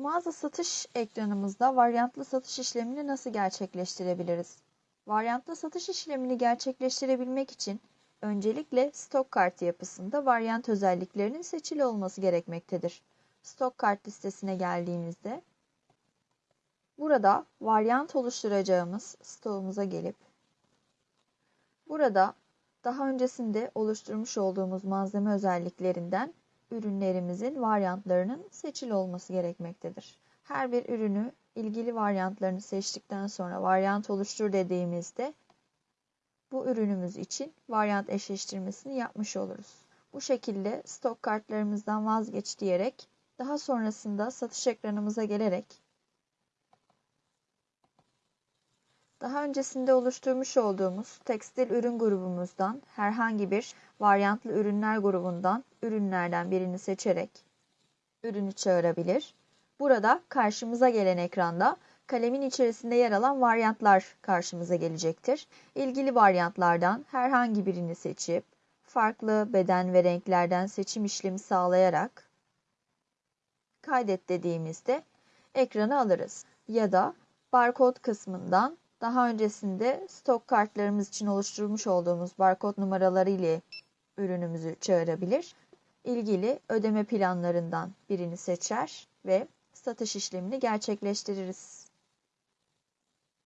Mağaza satış ekranımızda varyantlı satış işlemini nasıl gerçekleştirebiliriz? Varyantlı satış işlemini gerçekleştirebilmek için öncelikle stok kartı yapısında varyant özelliklerinin seçili olması gerekmektedir. Stok kart listesine geldiğimizde burada varyant oluşturacağımız stoğumuza gelip burada daha öncesinde oluşturmuş olduğumuz malzeme özelliklerinden ürünlerimizin varyantlarının seçili olması gerekmektedir. Her bir ürünü ilgili varyantlarını seçtikten sonra varyant oluştur dediğimizde bu ürünümüz için varyant eşleştirmesini yapmış oluruz. Bu şekilde stok kartlarımızdan vazgeç diyerek daha sonrasında satış ekranımıza gelerek daha öncesinde oluşturmuş olduğumuz tekstil ürün grubumuzdan herhangi bir varyantlı ürünler grubundan ürünlerden birini seçerek ürünü çağırabilir. Burada karşımıza gelen ekranda kalemin içerisinde yer alan varyantlar karşımıza gelecektir. İlgili varyantlardan herhangi birini seçip farklı beden ve renklerden seçim işlemi sağlayarak kaydet dediğimizde ekranı alırız. Ya da barkod kısmından daha öncesinde stok kartlarımız için oluşturmuş olduğumuz barkod numaraları ile ürünümüzü çağırabilir. İlgili ödeme planlarından birini seçer ve satış işlemini gerçekleştiririz.